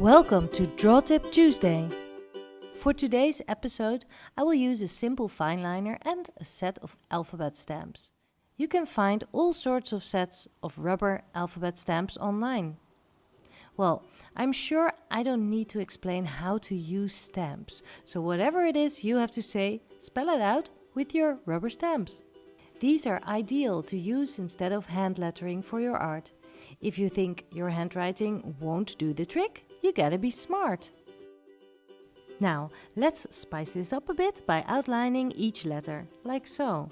Welcome to Draw Tip Tuesday. For today's episode, I will use a simple fine liner and a set of alphabet stamps. You can find all sorts of sets of rubber alphabet stamps online. Well, I'm sure I don't need to explain how to use stamps, so whatever it is you have to say, spell it out with your rubber stamps. These are ideal to use instead of hand lettering for your art. If you think your handwriting won't do the trick, you gotta be smart. Now, let's spice this up a bit by outlining each letter, like so.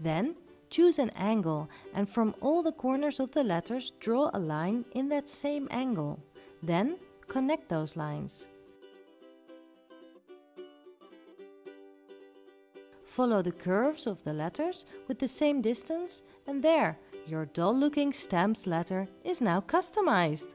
Then, choose an angle and from all the corners of the letters draw a line in that same angle. Then, connect those lines. Follow the curves of the letters with the same distance and there, your dull-looking stamped letter is now customized.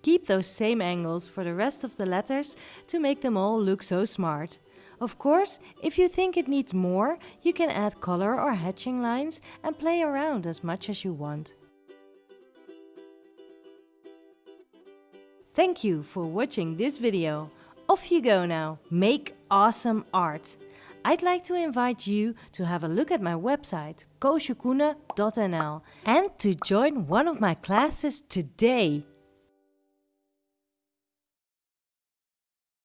Keep those same angles for the rest of the letters to make them all look so smart. Of course, if you think it needs more, you can add color or hatching lines and play around as much as you want. Thank you for watching this video. Off you go now, make awesome art! I'd like to invite you to have a look at my website koosjekoene.nl and to join one of my classes today.